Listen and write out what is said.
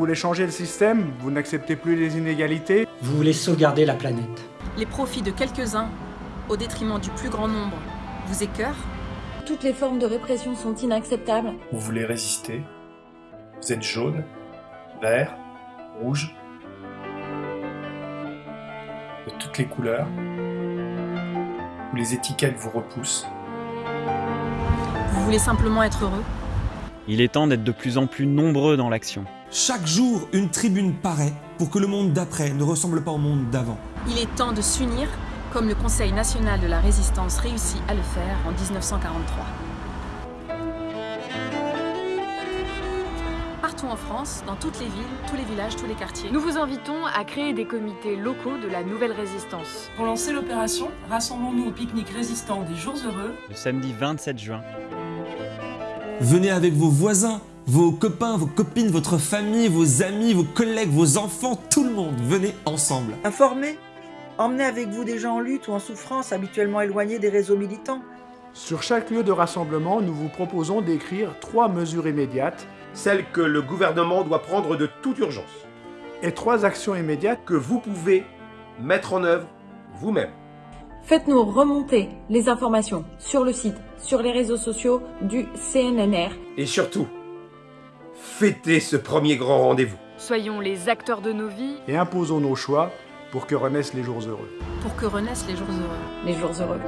voulez changer le système, vous n'acceptez plus les inégalités. Vous voulez sauvegarder la planète. Les profits de quelques-uns, au détriment du plus grand nombre, vous écœurent Toutes les formes de répression sont inacceptables. Vous voulez résister Vous êtes jaune, vert, rouge, de toutes les couleurs, où les étiquettes vous repoussent. Vous voulez simplement être heureux Il est temps d'être de plus en plus nombreux dans l'action. Chaque jour, une tribune paraît pour que le monde d'après ne ressemble pas au monde d'avant. Il est temps de s'unir, comme le Conseil national de la résistance réussit à le faire en 1943. Partout en France, dans toutes les villes, tous les villages, tous les quartiers. Nous vous invitons à créer des comités locaux de la nouvelle résistance. Pour lancer l'opération, rassemblons-nous au pique-nique résistant des Jours Heureux. Le samedi 27 juin. Venez avec vos voisins, vos copains, vos copines, votre famille, vos amis, vos collègues, vos enfants, tout le monde. Venez ensemble. Informez. Emmenez avec vous des gens en lutte ou en souffrance, habituellement éloignés des réseaux militants. Sur chaque lieu de rassemblement, nous vous proposons d'écrire trois mesures immédiates celles que le gouvernement doit prendre de toute urgence. et trois actions immédiates Que vous pouvez mettre en œuvre vous-même. Faites-nous remonter les informations sur le site, sur les réseaux sociaux du CNNR. Et surtout, fêtez ce premier grand rendez-vous. Soyons les acteurs de nos vies. et imposons nos choix pour que renaissent les jours heureux. Pour que renaissent les jours heureux. Les jours heureux.